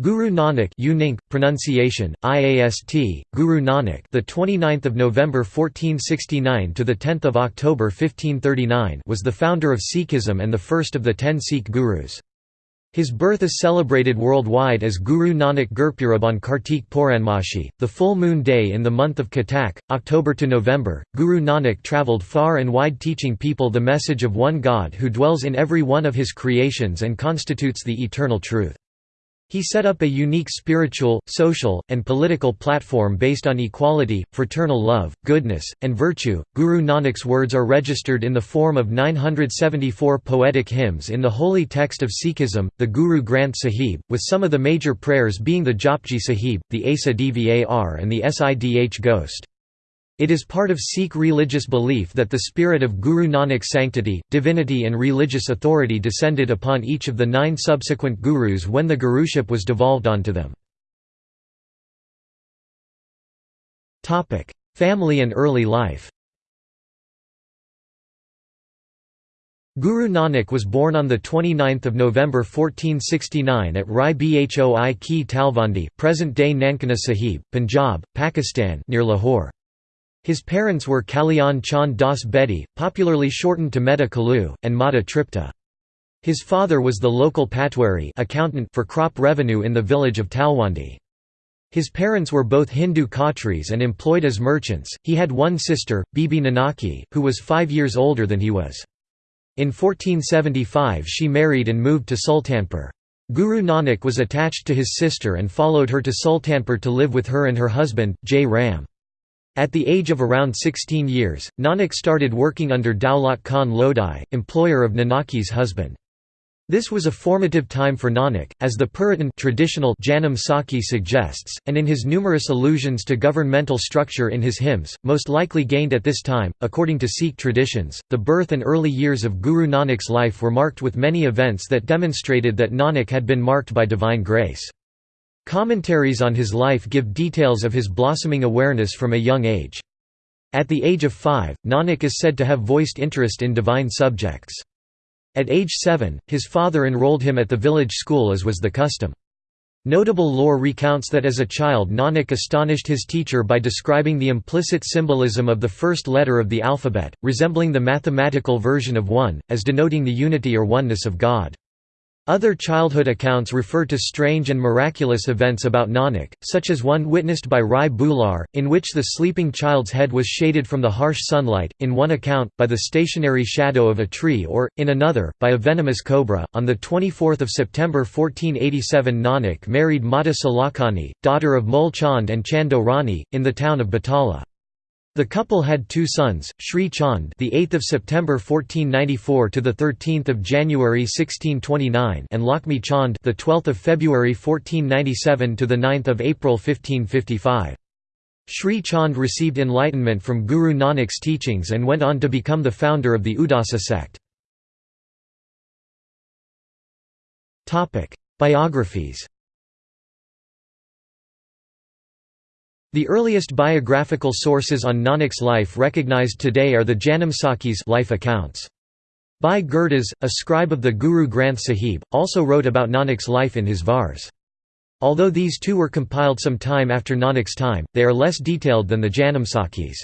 Guru Nanak Uninc, pronunciation IAST Guru Nanak the 29th of November 1469 to the 10th of October 1539 was the founder of Sikhism and the first of the 10 Sikh gurus. His birth is celebrated worldwide as Guru Nanak Gurpurab on Kartik Purnamashi the full moon day in the month of Katak October to November. Guru Nanak travelled far and wide teaching people the message of one God who dwells in every one of his creations and constitutes the eternal truth he set up a unique spiritual, social, and political platform based on equality, fraternal love, goodness, and virtue. Guru Nanak's words are registered in the form of 974 poetic hymns in the holy text of Sikhism, the Guru Granth Sahib, with some of the major prayers being the Japji Sahib, the Asa di Var, and the Sidh Gohst. It is part of Sikh religious belief that the spirit of Guru Nanak's sanctity, divinity and religious authority descended upon each of the nine subsequent gurus when the guruship was devolved onto them. Family and early life Guru Nanak was born on 29 November 1469 at Rai Bhoi Ki Talwandi present-day Nankana Sahib, Punjab, Pakistan near Lahore. His parents were Kalyan Chand Das Bedi, popularly shortened to Mehta Kalu, and Mata Tripta. His father was the local patwari accountant for crop revenue in the village of Talwandi. His parents were both Hindu Khatris and employed as merchants. He had one sister, Bibi Nanaki, who was five years older than he was. In 1475 she married and moved to Sultanpur. Guru Nanak was attached to his sister and followed her to Sultanpur to live with her and her husband, Jai Ram. At the age of around 16 years, Nanak started working under Daulat Khan Lodi, employer of Nanaki's husband. This was a formative time for Nanak, as the Puratan traditional Janam Sakhi suggests, and in his numerous allusions to governmental structure in his hymns, most likely gained at this time. According to Sikh traditions, the birth and early years of Guru Nanak's life were marked with many events that demonstrated that Nanak had been marked by divine grace. Commentaries on his life give details of his blossoming awareness from a young age. At the age of five, Nanak is said to have voiced interest in divine subjects. At age seven, his father enrolled him at the village school as was the custom. Notable lore recounts that as a child Nanak astonished his teacher by describing the implicit symbolism of the first letter of the alphabet, resembling the mathematical version of 1, as denoting the unity or oneness of God. Other childhood accounts refer to strange and miraculous events about Nanak, such as one witnessed by Rai Bular, in which the sleeping child's head was shaded from the harsh sunlight, in one account, by the stationary shadow of a tree or, in another, by a venomous cobra. On 24 September 1487 Nanak married Mata Sulakhani, daughter of Mul Chand and Chando Rani, in the town of Batala. The couple had two sons, Sri Chand, the 8th of September 1494 to the 13th of January 1629, and Lakshmi Chand, the 12th of February 1497 to the 9th of April 1555. Sri Chand received enlightenment from Guru Nanak's teachings and went on to become the founder of the Udasi sect. Topic: Biographies. The earliest biographical sources on Nanak's life recognized today are the Janamsakhis life accounts. Bhai Gurdas, a scribe of the Guru Granth Sahib, also wrote about Nanak's life in his Vars. Although these two were compiled some time after Nanak's time, they are less detailed than the Janamsakhis.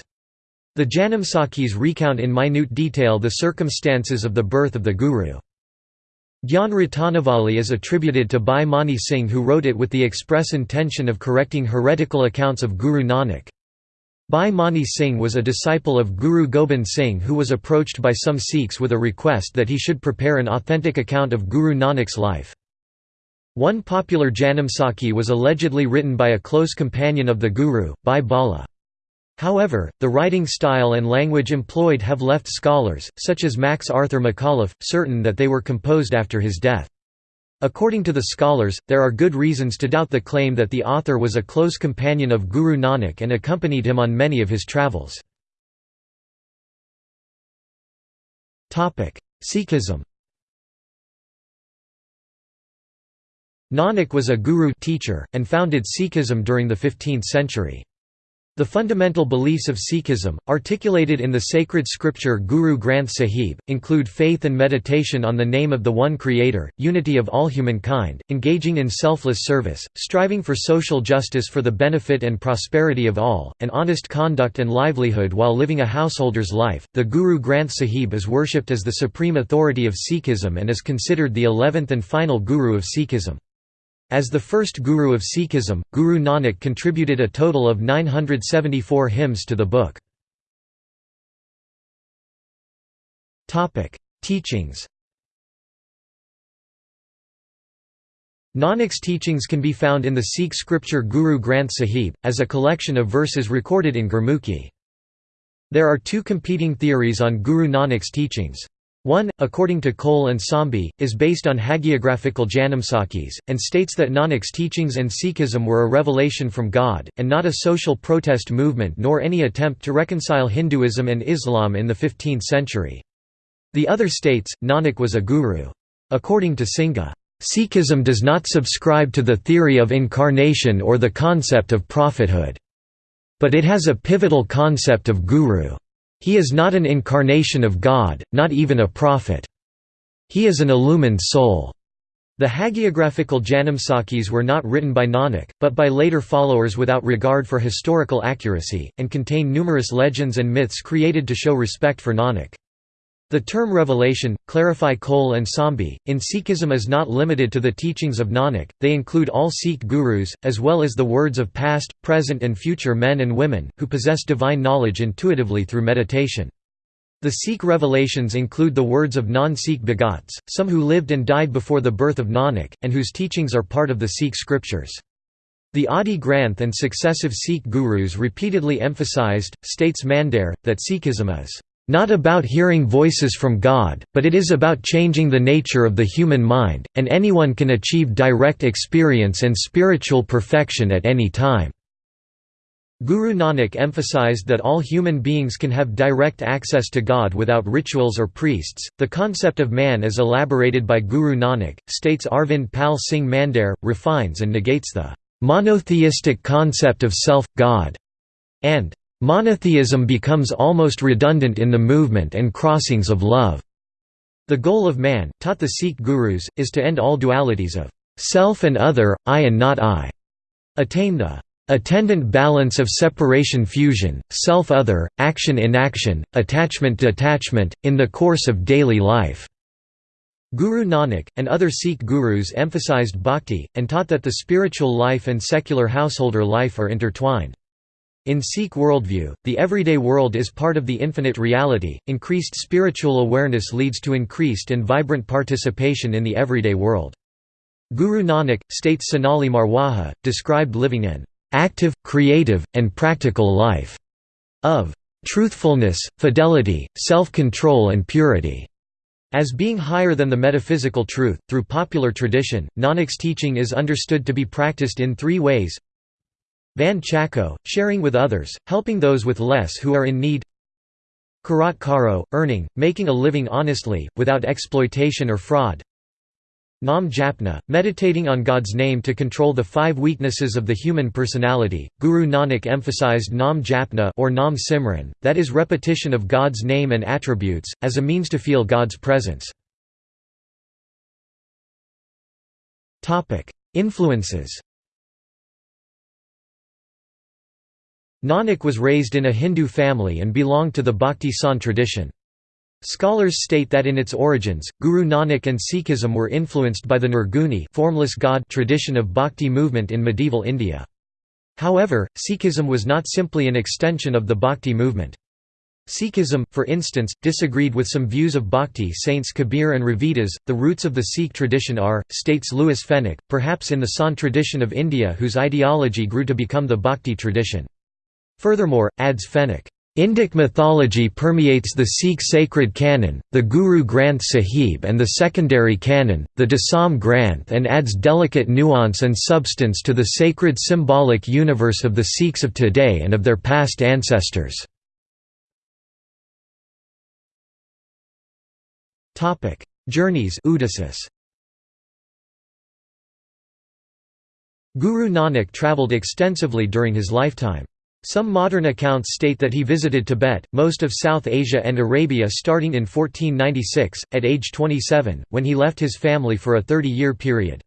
The Janamsakhis recount in minute detail the circumstances of the birth of the Guru. Gyan Ratanavali is attributed to Bhai Mani Singh who wrote it with the express intention of correcting heretical accounts of Guru Nanak. Bhai Mani Singh was a disciple of Guru Gobind Singh who was approached by some Sikhs with a request that he should prepare an authentic account of Guru Nanak's life. One popular Janamsakhi was allegedly written by a close companion of the Guru, Bhai Bala. However, the writing style and language employed have left scholars, such as Max Arthur Macauliffe, certain that they were composed after his death. According to the scholars, there are good reasons to doubt the claim that the author was a close companion of Guru Nanak and accompanied him on many of his travels. Sikhism Nanak was a guru teacher, and founded Sikhism during the 15th century. The fundamental beliefs of Sikhism, articulated in the sacred scripture Guru Granth Sahib, include faith and meditation on the name of the One Creator, unity of all humankind, engaging in selfless service, striving for social justice for the benefit and prosperity of all, and honest conduct and livelihood while living a householder's life. The Guru Granth Sahib is worshipped as the supreme authority of Sikhism and is considered the eleventh and final Guru of Sikhism. As the first guru of Sikhism, Guru Nanak contributed a total of 974 hymns to the book. Teachings Nanak's teachings can be found in the Sikh scripture Guru Granth Sahib, as a collection of verses recorded in Gurmukhi. There are two competing theories on Guru Nanak's teachings. One, according to Cole and Sambhi, is based on hagiographical Janamsakhis, and states that Nanak's teachings and Sikhism were a revelation from God, and not a social protest movement nor any attempt to reconcile Hinduism and Islam in the 15th century. The other states, Nanak was a guru. According to Singha, Sikhism does not subscribe to the theory of incarnation or the concept of prophethood. But it has a pivotal concept of guru. He is not an incarnation of God, not even a prophet. He is an illumined soul. The hagiographical Janamsakhis were not written by Nanak, but by later followers without regard for historical accuracy, and contain numerous legends and myths created to show respect for Nanak. The term revelation, clarify Cole and Sambhi, in Sikhism is not limited to the teachings of Nanak, they include all Sikh gurus, as well as the words of past, present and future men and women, who possess divine knowledge intuitively through meditation. The Sikh revelations include the words of non-Sikh bhagats, some who lived and died before the birth of Nanak, and whose teachings are part of the Sikh scriptures. The Adi Granth and successive Sikh gurus repeatedly emphasized, states Mandair, that Sikhism is not about hearing voices from God, but it is about changing the nature of the human mind, and anyone can achieve direct experience and spiritual perfection at any time. Guru Nanak emphasized that all human beings can have direct access to God without rituals or priests. The concept of man as elaborated by Guru Nanak, states Arvind Pal Singh Mandair, refines and negates the monotheistic concept of self, God, and Monotheism becomes almost redundant in the movement and crossings of love. The goal of man, taught the Sikh gurus, is to end all dualities of self and other, I and not I, attain the attendant balance of separation fusion, self-other, action-inaction, attachment-detachment, in the course of daily life." Guru Nanak, and other Sikh gurus emphasized bhakti, and taught that the spiritual life and secular householder life are intertwined. In Sikh worldview, the everyday world is part of the infinite reality. Increased spiritual awareness leads to increased and vibrant participation in the everyday world. Guru Nanak, states Sonali Marwaha, described living an active, creative, and practical life of truthfulness, fidelity, self-control and purity. As being higher than the metaphysical truth, through popular tradition, Nanak's teaching is understood to be practiced in three ways Vand Chhako, sharing with others, helping those with less who are in need Kirat Karo, earning, making a living honestly, without exploitation or fraud Nam Japna, meditating on God's name to control the five weaknesses of the human personality. Guru Nanak emphasized Nam Japna or Nam Simran, that is repetition of God's name and attributes, as a means to feel God's presence. Influences Nanak was raised in a Hindu family and belonged to the Bhakti Sant tradition. Scholars state that in its origins, Guru Nanak and Sikhism were influenced by the Nirguni formless God tradition of Bhakti movement in medieval India. However, Sikhism was not simply an extension of the Bhakti movement. Sikhism, for instance, disagreed with some views of Bhakti saints Kabir and Ravidas. The roots of the Sikh tradition are, states Louis Fenech, perhaps in the Sant tradition of India whose ideology grew to become the Bhakti tradition. Furthermore, adds Fenech, Indic mythology permeates the Sikh sacred canon, the Guru Granth Sahib and the secondary canon, the Dasam Granth and adds delicate nuance and substance to the sacred symbolic universe of the Sikhs of today and of their past ancestors. Journeys Guru Nanak travelled extensively during his lifetime. Some modern accounts state that he visited Tibet, most of South Asia and Arabia starting in 1496, at age 27, when he left his family for a 30-year period.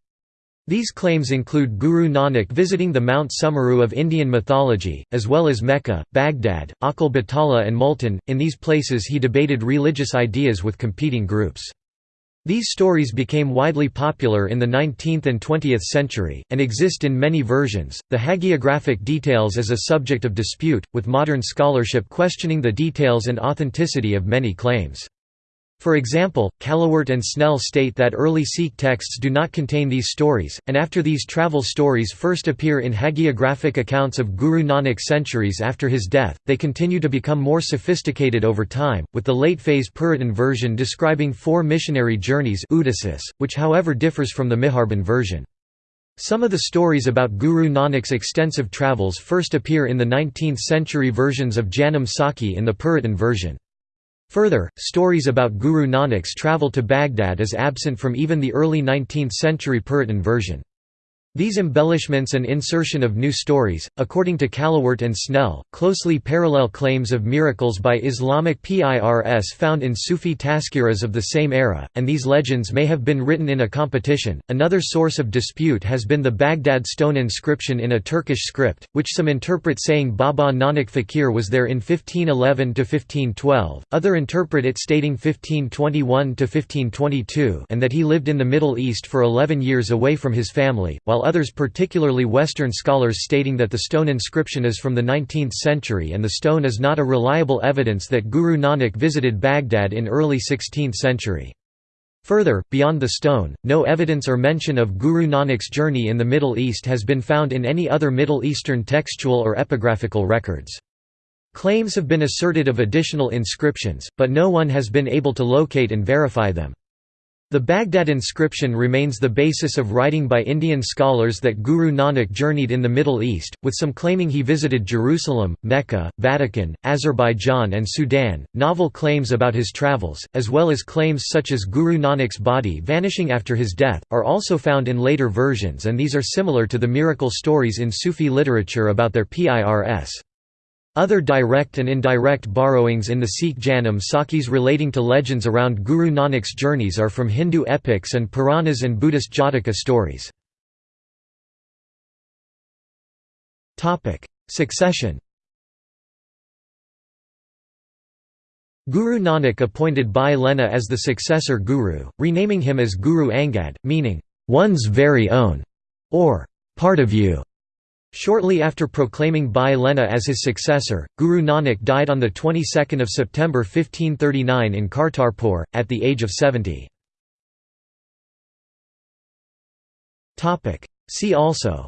These claims include Guru Nanak visiting the Mount Sumeru of Indian mythology, as well as Mecca, Baghdad, Achal Batala and Multan. In these places he debated religious ideas with competing groups. These stories became widely popular in the 19th and 20th century, and exist in many versions. The hagiographic details is a subject of dispute, with modern scholarship questioning the details and authenticity of many claims. For example, Callewaert and Snell state that early Sikh texts do not contain these stories, and after these travel stories first appear in hagiographic accounts of Guru Nanak centuries after his death, they continue to become more sophisticated over time, with the late-phase Puratan version describing four missionary journeys which however differs from the Miharban version. Some of the stories about Guru Nanak's extensive travels first appear in the 19th-century versions of Janam Sakhi in the Puratan version. Further, stories about Guru Nanak's travel to Baghdad is absent from even the early 19th-century Puratan version. These embellishments and insertion of new stories, according to Callewaert and Snell, closely parallel claims of miracles by Islamic PIRS found in Sufi tazkiras of the same era, and these legends may have been written in a competition. Another source of dispute has been the Baghdad stone inscription in a Turkish script, which some interpret saying Baba Nanak Fakir was there in 1511 to 1512, other interpret it stating 1521 to 1522, and that he lived in the Middle East for 11 years away from his family, while while others particularly Western scholars stating that the stone inscription is from the 19th century and the stone is not a reliable evidence that Guru Nanak visited Baghdad in early 16th century. Further, beyond the stone, no evidence or mention of Guru Nanak's journey in the Middle East has been found in any other Middle Eastern textual or epigraphical records. Claims have been asserted of additional inscriptions, but no one has been able to locate and verify them. The Baghdad inscription remains the basis of writing by Indian scholars that Guru Nanak journeyed in the Middle East, with some claiming he visited Jerusalem, Mecca, Vatican, Azerbaijan, and Sudan. Novel claims about his travels, as well as claims such as Guru Nanak's body vanishing after his death, are also found in later versions, and these are similar to the miracle stories in Sufi literature about their PIRS. Other direct and indirect borrowings in the Sikh Janam Sakhis relating to legends around Guru Nanak's journeys are from Hindu epics and Puranas and Buddhist Jataka stories. Succession Guru Nanak appointed Bhai Lehna as the successor guru, renaming him as Guru Angad, meaning, "...one's very own", or "...part of you". Shortly after proclaiming Bhai Lehna as his successor, Guru Nanak died on the 22nd of September 1539 in Kartarpur, at the age of 70. Topic: See also.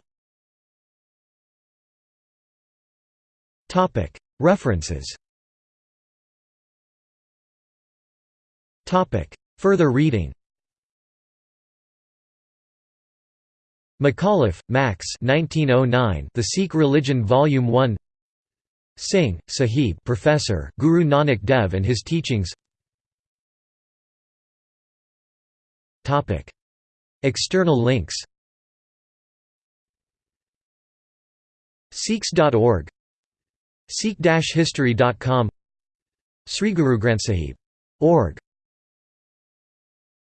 Topic. References. Topic. Further reading Macauliffe, Max 1909, The Sikh Religion Volume 1 Singh, Sahib Professor, Guru Nanak Dev and His Teachings. External links. Sikhs.org Sikh-history.com Sri Guru Granth Sahib. Org